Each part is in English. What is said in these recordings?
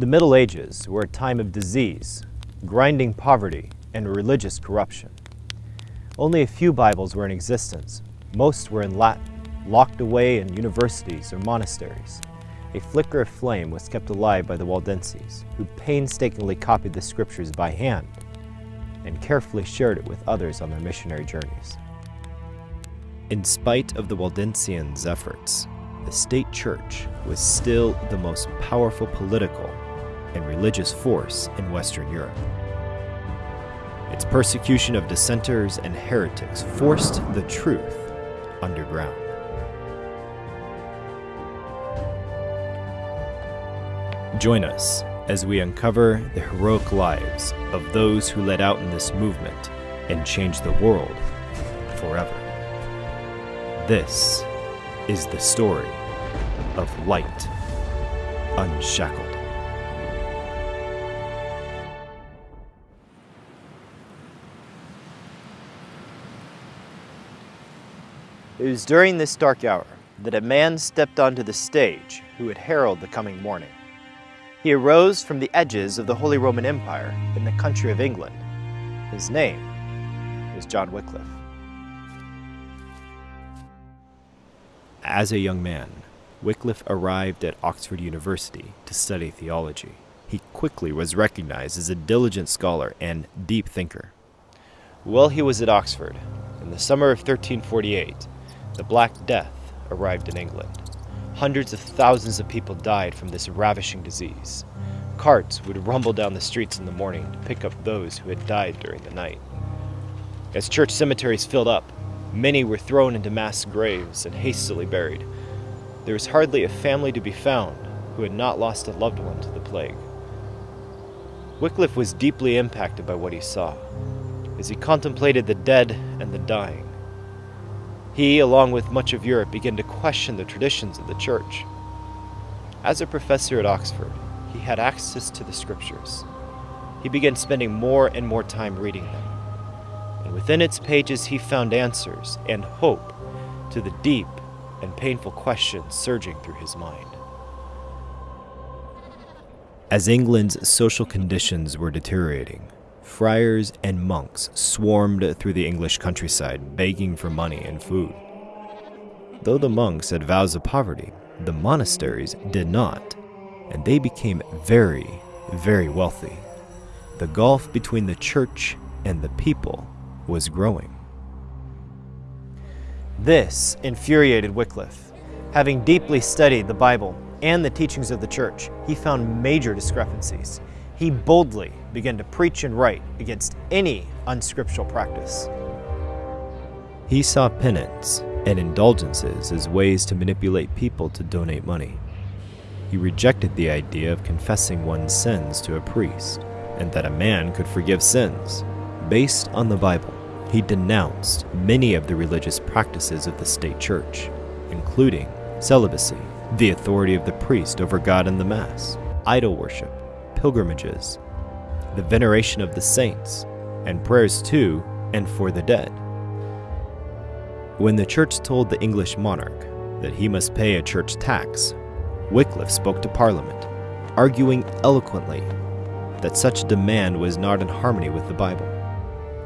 The Middle Ages were a time of disease, grinding poverty, and religious corruption. Only a few Bibles were in existence. Most were in Latin, locked away in universities or monasteries. A flicker of flame was kept alive by the Waldenses, who painstakingly copied the scriptures by hand and carefully shared it with others on their missionary journeys. In spite of the Waldensians' efforts, the state church was still the most powerful political and religious force in Western Europe. Its persecution of dissenters and heretics forced the truth underground. Join us as we uncover the heroic lives of those who led out in this movement and changed the world forever. This is the story of Light Unshackled. It was during this dark hour that a man stepped onto the stage who would herald the coming morning. He arose from the edges of the Holy Roman Empire in the country of England. His name was John Wycliffe. As a young man, Wycliffe arrived at Oxford University to study theology. He quickly was recognized as a diligent scholar and deep thinker. While he was at Oxford, in the summer of 1348, the Black Death arrived in England. Hundreds of thousands of people died from this ravishing disease. Carts would rumble down the streets in the morning to pick up those who had died during the night. As church cemeteries filled up, many were thrown into mass graves and hastily buried. There was hardly a family to be found who had not lost a loved one to the plague. Wycliffe was deeply impacted by what he saw. As he contemplated the dead and the dying, he, along with much of Europe, began to question the traditions of the church. As a professor at Oxford, he had access to the scriptures. He began spending more and more time reading them. And within its pages, he found answers and hope to the deep and painful questions surging through his mind. As England's social conditions were deteriorating, friars and monks swarmed through the English countryside begging for money and food. Though the monks had vows of poverty, the monasteries did not, and they became very, very wealthy. The gulf between the church and the people was growing. This infuriated Wycliffe. Having deeply studied the Bible and the teachings of the church, he found major discrepancies he boldly began to preach and write against any unscriptural practice. He saw penance and indulgences as ways to manipulate people to donate money. He rejected the idea of confessing one's sins to a priest and that a man could forgive sins. Based on the Bible, he denounced many of the religious practices of the state church, including celibacy, the authority of the priest over God and the Mass, idol worship, pilgrimages, the veneration of the saints, and prayers to and for the dead. When the church told the English monarch that he must pay a church tax, Wycliffe spoke to Parliament, arguing eloquently that such demand was not in harmony with the Bible.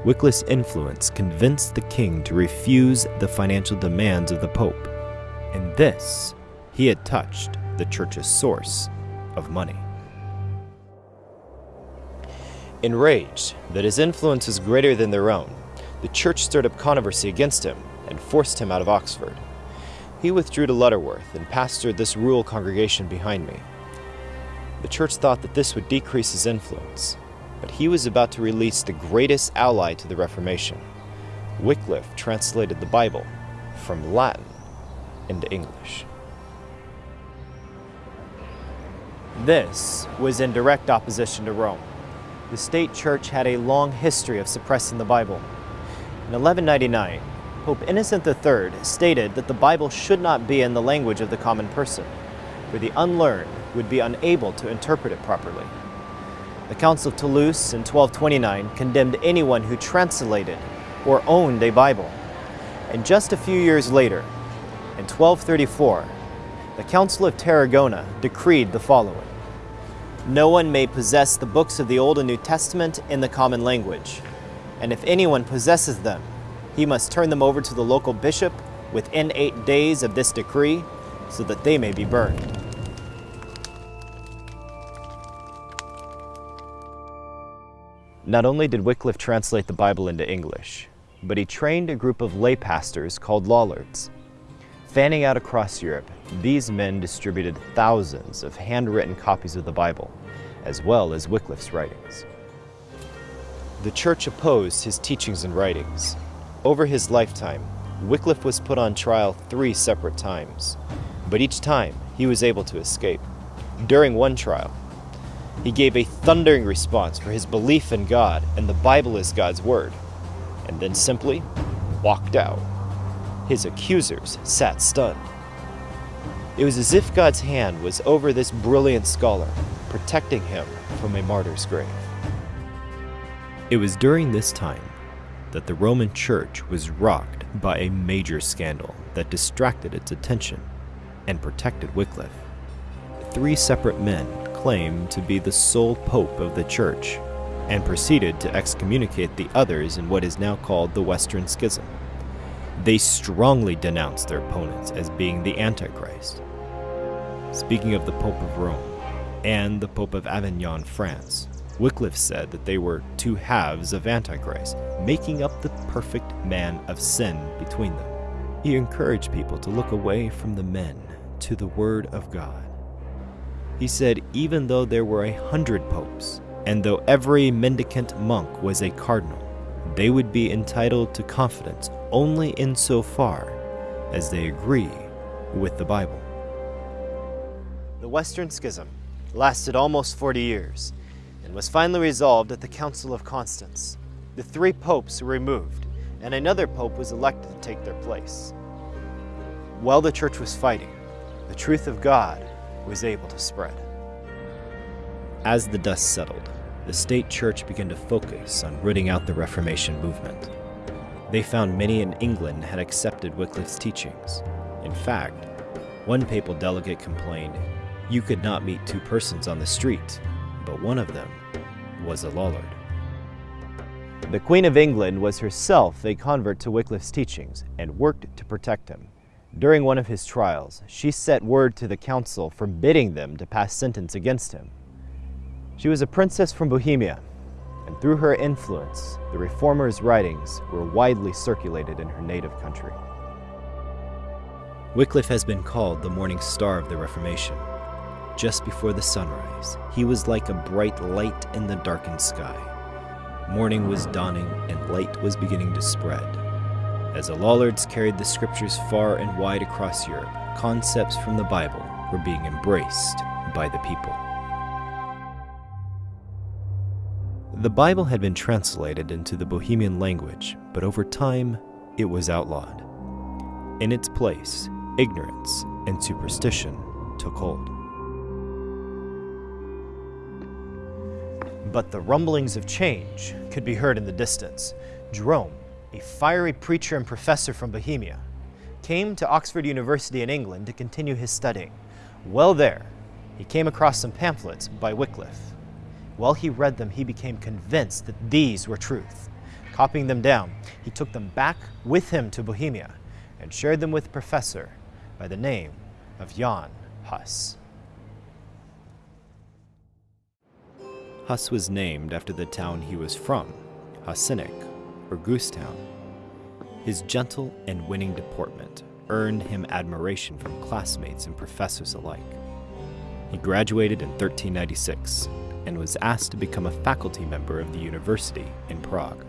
Wycliffe's influence convinced the king to refuse the financial demands of the Pope. In this, he had touched the church's source of money. Enraged that his influence was greater than their own, the church stirred up controversy against him and forced him out of Oxford. He withdrew to Lutterworth and pastored this rural congregation behind me. The church thought that this would decrease his influence, but he was about to release the greatest ally to the Reformation. Wycliffe translated the Bible from Latin into English. This was in direct opposition to Rome the state church had a long history of suppressing the Bible. In 1199, Pope Innocent III stated that the Bible should not be in the language of the common person, for the unlearned would be unable to interpret it properly. The Council of Toulouse in 1229 condemned anyone who translated or owned a Bible. And just a few years later, in 1234, the Council of Tarragona decreed the following. No one may possess the books of the Old and New Testament in the common language, and if anyone possesses them, he must turn them over to the local bishop within eight days of this decree so that they may be burned. Not only did Wycliffe translate the Bible into English, but he trained a group of lay pastors called Lollards. Fanning out across Europe, these men distributed thousands of handwritten copies of the Bible, as well as Wycliffe's writings. The church opposed his teachings and writings. Over his lifetime, Wycliffe was put on trial three separate times, but each time he was able to escape. During one trial, he gave a thundering response for his belief in God and the Bible is God's Word, and then simply walked out. His accusers sat stunned. It was as if God's hand was over this brilliant scholar, protecting him from a martyr's grave. It was during this time that the Roman Church was rocked by a major scandal that distracted its attention and protected Wycliffe. Three separate men claimed to be the sole pope of the church and proceeded to excommunicate the others in what is now called the Western Schism. They strongly denounced their opponents as being the Antichrist. Speaking of the Pope of Rome and the Pope of Avignon, France, Wycliffe said that they were two halves of Antichrist, making up the perfect man of sin between them. He encouraged people to look away from the men to the Word of God. He said, even though there were a hundred popes, and though every mendicant monk was a cardinal, they would be entitled to confidence only insofar as they agree with the Bible. The Western Schism lasted almost 40 years and was finally resolved at the Council of Constance. The three popes were removed, and another pope was elected to take their place. While the church was fighting, the truth of God was able to spread. As the dust settled, the state church began to focus on rooting out the Reformation movement. They found many in England had accepted Wycliffe's teachings. In fact, one papal delegate complained, you could not meet two persons on the street, but one of them was a Lollard. The Queen of England was herself a convert to Wycliffe's teachings and worked to protect him. During one of his trials, she sent word to the council forbidding them to pass sentence against him. She was a princess from Bohemia, and through her influence, the reformers' writings were widely circulated in her native country. Wycliffe has been called the morning star of the Reformation. Just before the sunrise, he was like a bright light in the darkened sky. Morning was dawning and light was beginning to spread. As the Lollards carried the scriptures far and wide across Europe, concepts from the Bible were being embraced by the people. The Bible had been translated into the Bohemian language, but over time it was outlawed. In its place, ignorance and superstition took hold. But the rumblings of change could be heard in the distance. Jerome, a fiery preacher and professor from Bohemia, came to Oxford University in England to continue his studying. Well there, he came across some pamphlets by Wycliffe. While he read them, he became convinced that these were truth. Copying them down, he took them back with him to Bohemia and shared them with a professor by the name of Jan Hus. Hus was named after the town he was from, Husinec, or Goosetown. His gentle and winning deportment earned him admiration from classmates and professors alike. He graduated in 1396 and was asked to become a faculty member of the university in Prague.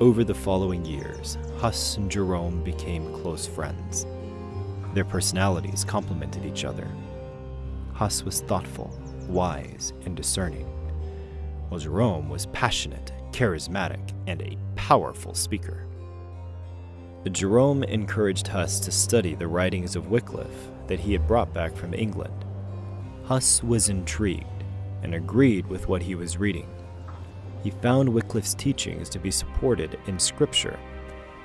Over the following years, Huss and Jerome became close friends. Their personalities complemented each other. Huss was thoughtful, wise, and discerning, while Jerome was passionate, charismatic, and a powerful speaker. Jerome encouraged Huss to study the writings of Wycliffe that he had brought back from England. Huss was intrigued and agreed with what he was reading. He found Wycliffe's teachings to be supported in Scripture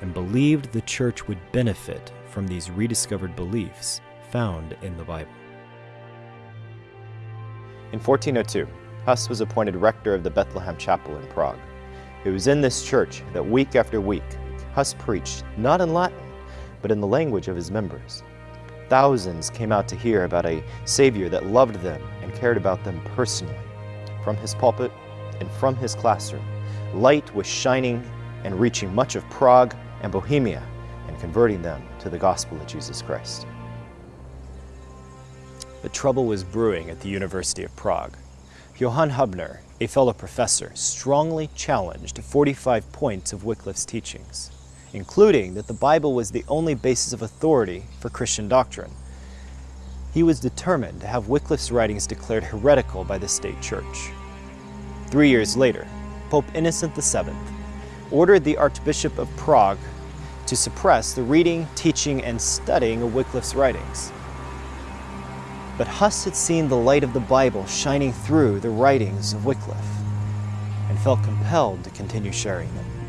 and believed the church would benefit from these rediscovered beliefs found in the Bible. In 1402, Huss was appointed rector of the Bethlehem Chapel in Prague. It was in this church that week after week, Huss preached not in Latin, but in the language of his members. Thousands came out to hear about a Savior that loved them and cared about them personally. From his pulpit and from his classroom, light was shining and reaching much of Prague and Bohemia and converting them to the gospel of Jesus Christ. But trouble was brewing at the University of Prague. Johann Hubner, a fellow professor, strongly challenged 45 points of Wycliffe's teachings including that the Bible was the only basis of authority for Christian doctrine. He was determined to have Wycliffe's writings declared heretical by the state church. Three years later, Pope Innocent VII ordered the Archbishop of Prague to suppress the reading, teaching, and studying of Wycliffe's writings. But Huss had seen the light of the Bible shining through the writings of Wycliffe and felt compelled to continue sharing them.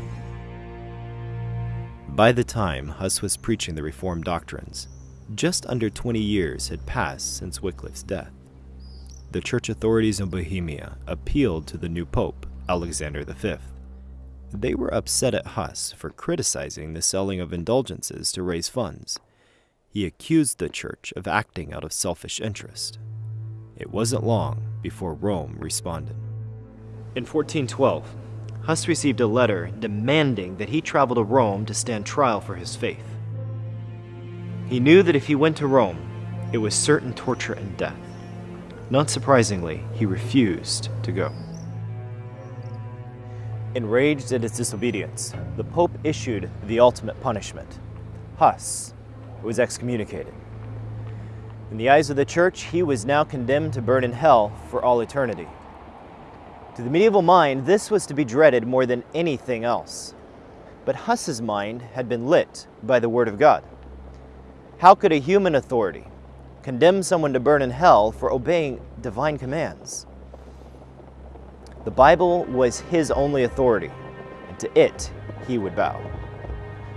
By the time Huss was preaching the Reformed doctrines, just under 20 years had passed since Wycliffe's death. The church authorities in Bohemia appealed to the new pope, Alexander V. They were upset at Huss for criticizing the selling of indulgences to raise funds. He accused the church of acting out of selfish interest. It wasn't long before Rome responded. In 1412, Huss received a letter demanding that he travel to Rome to stand trial for his faith. He knew that if he went to Rome, it was certain torture and death. Not surprisingly, he refused to go. Enraged at his disobedience, the Pope issued the ultimate punishment. Huss was excommunicated. In the eyes of the Church, he was now condemned to burn in hell for all eternity. To the medieval mind, this was to be dreaded more than anything else. But Huss's mind had been lit by the Word of God. How could a human authority condemn someone to burn in hell for obeying divine commands? The Bible was his only authority, and to it he would bow.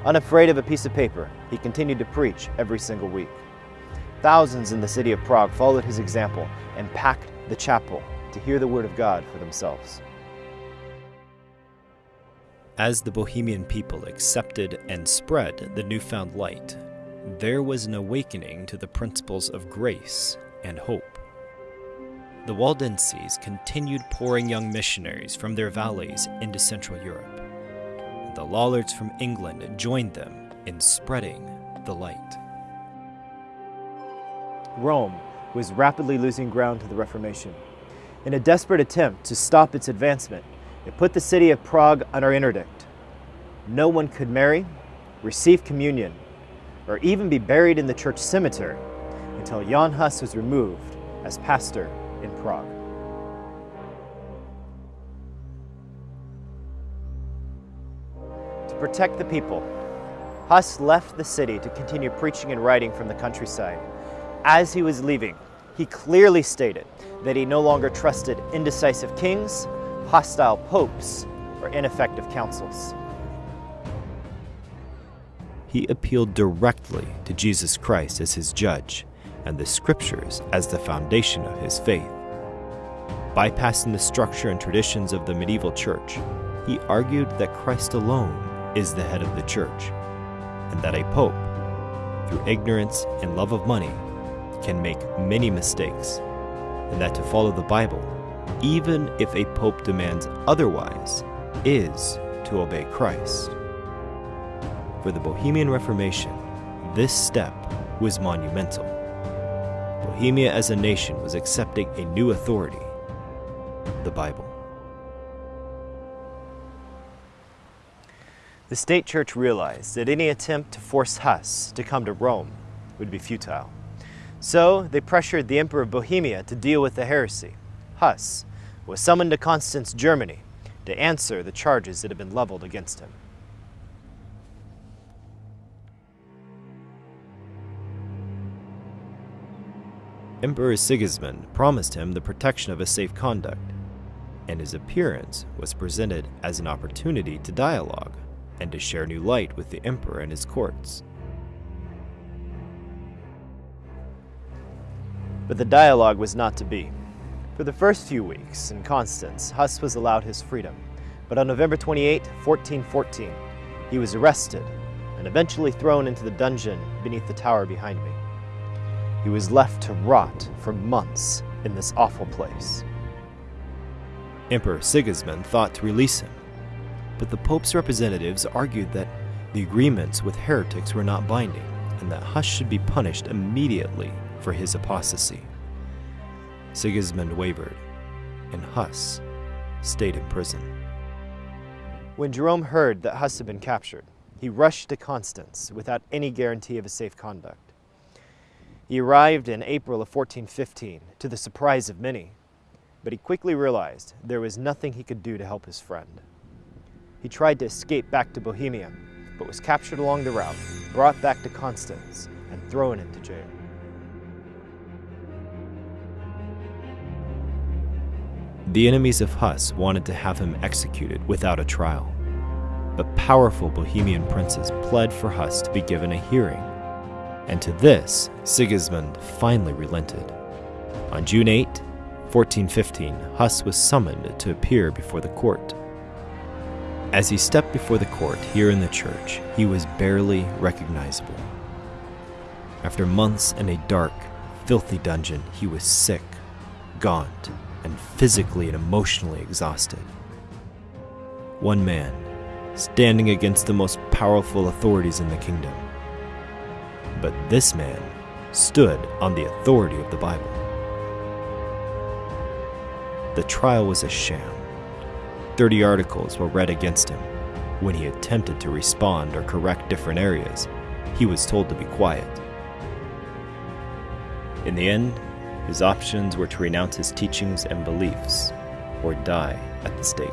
Unafraid of a piece of paper, he continued to preach every single week. Thousands in the city of Prague followed his example and packed the chapel to hear the word of God for themselves. As the Bohemian people accepted and spread the newfound light, there was an awakening to the principles of grace and hope. The Waldenses continued pouring young missionaries from their valleys into Central Europe. The Lollards from England joined them in spreading the light. Rome was rapidly losing ground to the Reformation. In a desperate attempt to stop its advancement, it put the city of Prague under interdict. No one could marry, receive communion, or even be buried in the church cemetery until Jan Hus was removed as pastor in Prague. To protect the people, Huss left the city to continue preaching and writing from the countryside. As he was leaving, he clearly stated that he no longer trusted indecisive kings, hostile popes, or ineffective councils. He appealed directly to Jesus Christ as his judge and the scriptures as the foundation of his faith. Bypassing the structure and traditions of the medieval church, he argued that Christ alone is the head of the church, and that a pope, through ignorance and love of money, can make many mistakes, and that to follow the Bible, even if a pope demands otherwise, is to obey Christ. For the Bohemian Reformation, this step was monumental. Bohemia as a nation was accepting a new authority, the Bible. The state church realized that any attempt to force Huss to come to Rome would be futile. So they pressured the Emperor of Bohemia to deal with the heresy. Huss was summoned to Constance, Germany, to answer the charges that had been leveled against him. Emperor Sigismund promised him the protection of a safe conduct, and his appearance was presented as an opportunity to dialogue and to share new light with the emperor and his courts. But the dialogue was not to be. For the first few weeks in Constance, Huss was allowed his freedom, but on November 28, 1414, he was arrested and eventually thrown into the dungeon beneath the tower behind me. He was left to rot for months in this awful place. Emperor Sigismund thought to release him, but the Pope's representatives argued that the agreements with heretics were not binding and that Huss should be punished immediately for his apostasy. Sigismund wavered, and Huss stayed in prison. When Jerome heard that Huss had been captured, he rushed to Constance without any guarantee of his safe conduct. He arrived in April of 1415, to the surprise of many, but he quickly realized there was nothing he could do to help his friend. He tried to escape back to Bohemia, but was captured along the route, brought back to Constance, and thrown into jail. The enemies of Huss wanted to have him executed without a trial, but powerful Bohemian princes pled for Huss to be given a hearing, and to this Sigismund finally relented. On June 8, 1415, Huss was summoned to appear before the court. As he stepped before the court here in the church, he was barely recognizable. After months in a dark, filthy dungeon, he was sick, gaunt, and physically and emotionally exhausted. One man, standing against the most powerful authorities in the kingdom. But this man stood on the authority of the Bible. The trial was a sham. Thirty articles were read against him. When he attempted to respond or correct different areas, he was told to be quiet. In the end, his options were to renounce his teachings and beliefs or die at the stake.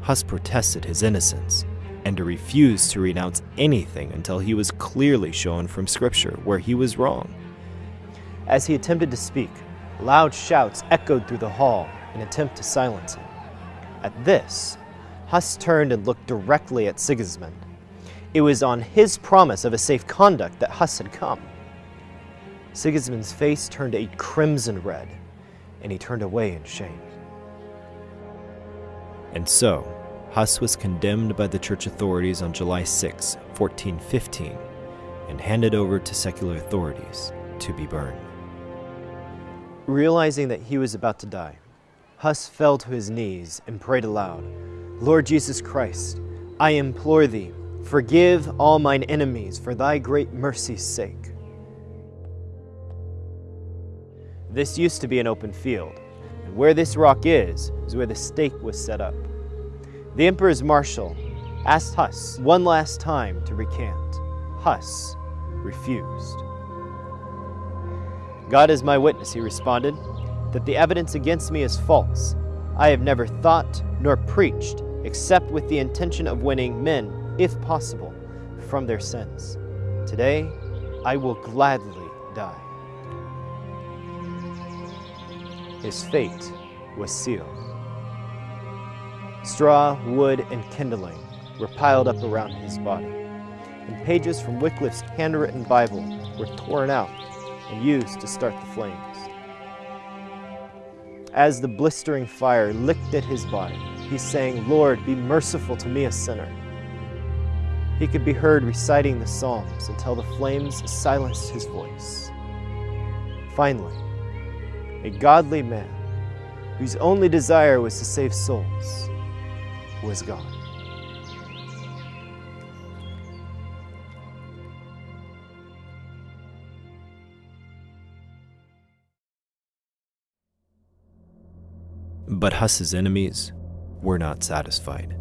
Huss protested his innocence and refused to renounce anything until he was clearly shown from Scripture where he was wrong. As he attempted to speak, loud shouts echoed through the hall in attempt to silence him. At this, Huss turned and looked directly at Sigismund. It was on his promise of a safe conduct that Huss had come. Sigismund's face turned a crimson red, and he turned away in shame. And so, Huss was condemned by the church authorities on July 6, 1415, and handed over to secular authorities to be burned. Realizing that he was about to die, Huss fell to his knees and prayed aloud, Lord Jesus Christ, I implore thee, Forgive all mine enemies for thy great mercy's sake. This used to be an open field, and where this rock is, is where the stake was set up. The emperor's marshal asked Huss one last time to recant. Huss refused. God is my witness, he responded, that the evidence against me is false. I have never thought nor preached except with the intention of winning men if possible, from their sins. Today, I will gladly die. His fate was sealed. Straw, wood, and kindling were piled up around his body, and pages from Wycliffe's handwritten Bible were torn out and used to start the flames. As the blistering fire licked at his body, he sang, Lord, be merciful to me, a sinner. He could be heard reciting the Psalms until the flames silenced his voice. Finally, a godly man whose only desire was to save souls was gone. But Huss's enemies were not satisfied.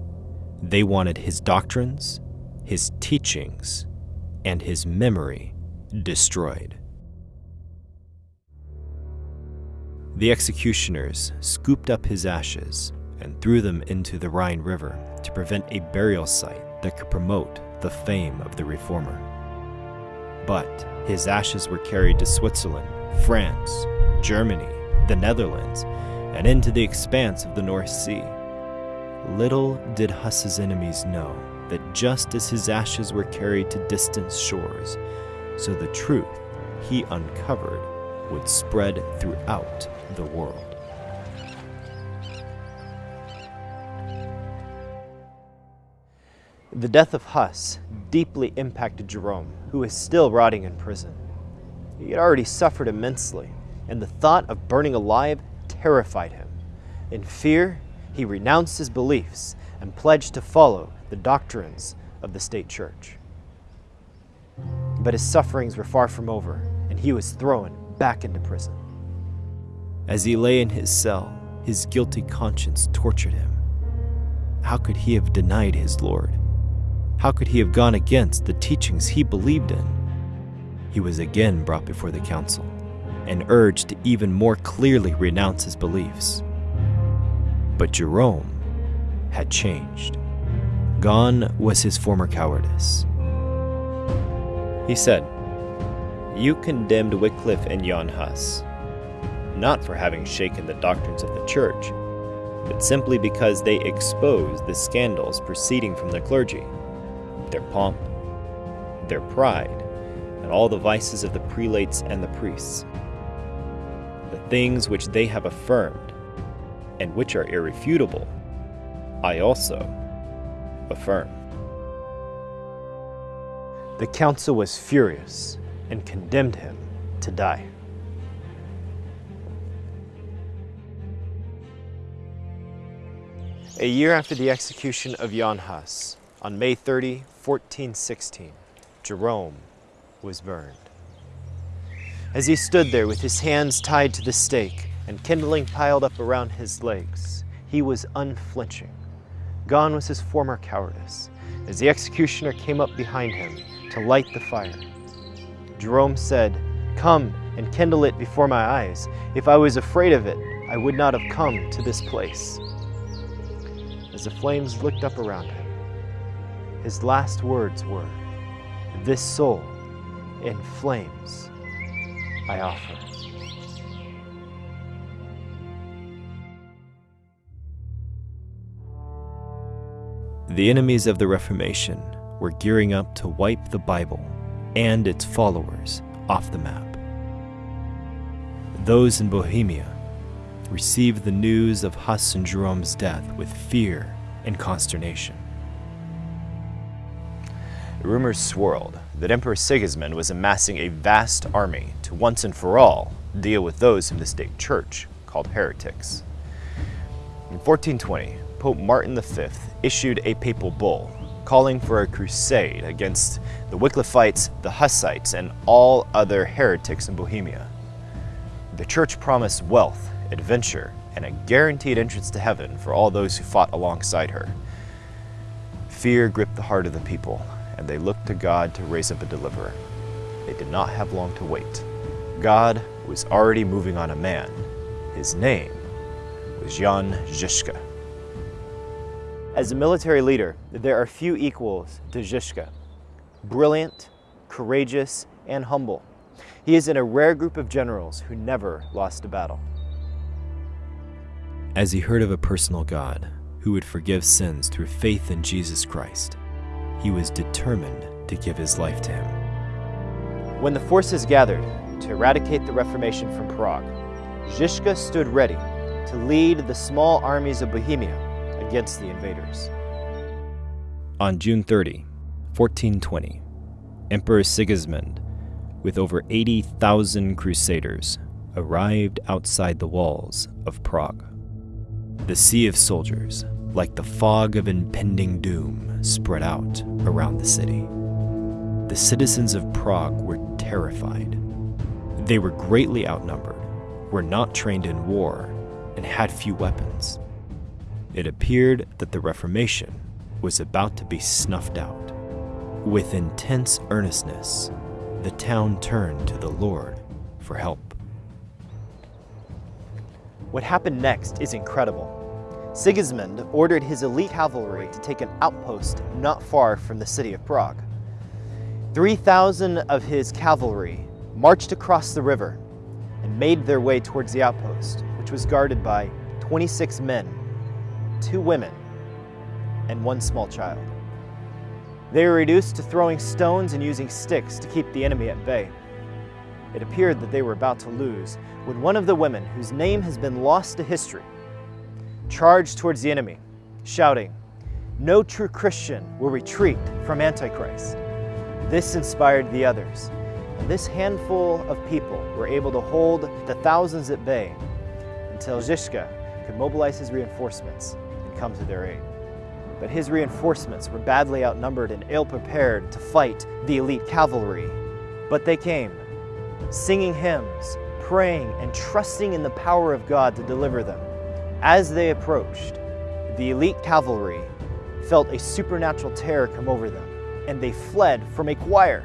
They wanted his doctrines his teachings, and his memory destroyed. The executioners scooped up his ashes and threw them into the Rhine River to prevent a burial site that could promote the fame of the reformer. But his ashes were carried to Switzerland, France, Germany, the Netherlands, and into the expanse of the North Sea. Little did Huss's enemies know that just as his ashes were carried to distant shores, so the truth he uncovered would spread throughout the world. The death of Huss deeply impacted Jerome, who is still rotting in prison. He had already suffered immensely, and the thought of burning alive terrified him. In fear, he renounced his beliefs and pledged to follow the doctrines of the state church. But his sufferings were far from over, and he was thrown back into prison. As he lay in his cell, his guilty conscience tortured him. How could he have denied his Lord? How could he have gone against the teachings he believed in? He was again brought before the council and urged to even more clearly renounce his beliefs. But Jerome had changed. Gone was his former cowardice. He said, You condemned Wycliffe and Jan Hus, not for having shaken the doctrines of the church, but simply because they exposed the scandals proceeding from the clergy, their pomp, their pride, and all the vices of the prelates and the priests. The things which they have affirmed, and which are irrefutable, I also affirm. The council was furious and condemned him to die. A year after the execution of Jan Hus, on May 30, 1416, Jerome was burned. As he stood there with his hands tied to the stake and kindling piled up around his legs, he was unflinching. Gone was his former cowardice, as the executioner came up behind him to light the fire. Jerome said, Come and kindle it before my eyes. If I was afraid of it, I would not have come to this place. As the flames licked up around him, his last words were, This soul in flames I offer. The enemies of the Reformation were gearing up to wipe the Bible and its followers off the map. Those in Bohemia received the news of Huss and Jerome's death with fear and consternation. Rumors swirled that Emperor Sigismund was amassing a vast army to once and for all deal with those in the state church called heretics. In 1420, Pope Martin V issued a papal bull calling for a crusade against the Wycliffites, the Hussites, and all other heretics in Bohemia. The church promised wealth, adventure, and a guaranteed entrance to heaven for all those who fought alongside her. Fear gripped the heart of the people, and they looked to God to raise up a deliverer. They did not have long to wait. God was already moving on a man. His name was Jan Žižka. As a military leader, there are few equals to Žižka. Brilliant, courageous, and humble. He is in a rare group of generals who never lost a battle. As he heard of a personal God who would forgive sins through faith in Jesus Christ, he was determined to give his life to him. When the forces gathered to eradicate the Reformation from Prague, Žižka stood ready to lead the small armies of Bohemia against the invaders. On June 30, 1420, Emperor Sigismund, with over 80,000 crusaders, arrived outside the walls of Prague. The sea of soldiers, like the fog of impending doom, spread out around the city. The citizens of Prague were terrified. They were greatly outnumbered, were not trained in war, and had few weapons. It appeared that the Reformation was about to be snuffed out. With intense earnestness, the town turned to the Lord for help. What happened next is incredible. Sigismund ordered his elite cavalry to take an outpost not far from the city of Prague. 3,000 of his cavalry marched across the river and made their way towards the outpost, which was guarded by 26 men two women, and one small child. They were reduced to throwing stones and using sticks to keep the enemy at bay. It appeared that they were about to lose when one of the women, whose name has been lost to history, charged towards the enemy, shouting, No true Christian will retreat from Antichrist. This inspired the others, and this handful of people were able to hold the thousands at bay until Zizka could mobilize his reinforcements and come to their aid. But his reinforcements were badly outnumbered and ill-prepared to fight the elite cavalry. But they came, singing hymns, praying, and trusting in the power of God to deliver them. As they approached, the elite cavalry felt a supernatural terror come over them, and they fled from a choir.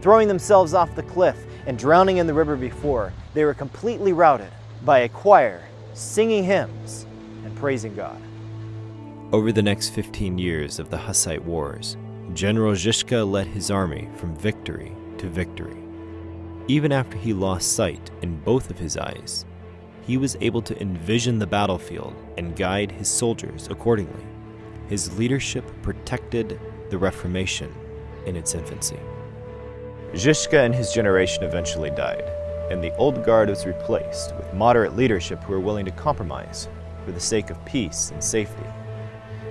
Throwing themselves off the cliff and drowning in the river before, they were completely routed by a choir singing hymns and praising God. Over the next 15 years of the Hussite Wars, General Zizka led his army from victory to victory. Even after he lost sight in both of his eyes, he was able to envision the battlefield and guide his soldiers accordingly. His leadership protected the Reformation in its infancy. Zizka and his generation eventually died, and the old guard was replaced with moderate leadership who were willing to compromise for the sake of peace and safety.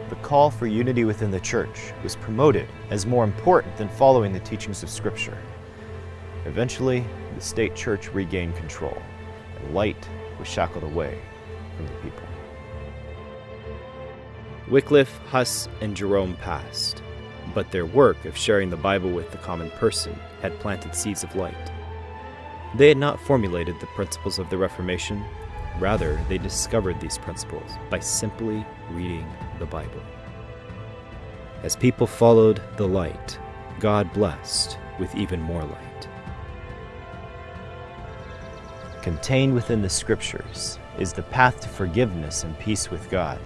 The call for unity within the church was promoted as more important than following the teachings of Scripture. Eventually, the state church regained control, and light was shackled away from the people. Wycliffe, Huss, and Jerome passed, but their work of sharing the Bible with the common person had planted seeds of light. They had not formulated the principles of the Reformation, rather, they discovered these principles by simply reading the Bible. As people followed the light, God blessed with even more light. Contained within the scriptures is the path to forgiveness and peace with God.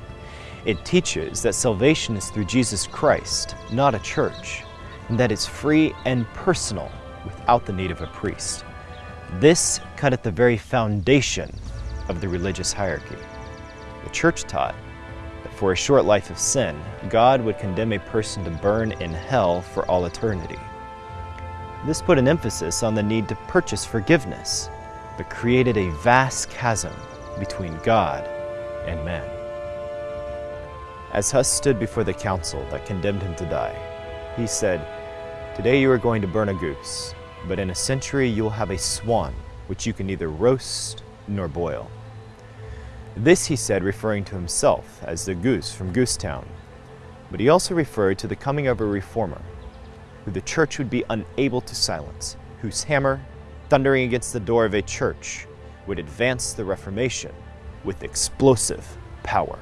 It teaches that salvation is through Jesus Christ, not a church, and that it's free and personal without the need of a priest. This cut at the very foundation of the religious hierarchy. The church taught that for a short life of sin, God would condemn a person to burn in hell for all eternity. This put an emphasis on the need to purchase forgiveness, but created a vast chasm between God and man. As Huss stood before the council that condemned him to die, he said, Today you are going to burn a goose, but in a century you will have a swan, which you can neither roast nor boil. This he said referring to himself as the goose from Goosetown, but he also referred to the coming of a reformer, who the church would be unable to silence, whose hammer, thundering against the door of a church, would advance the Reformation with explosive power.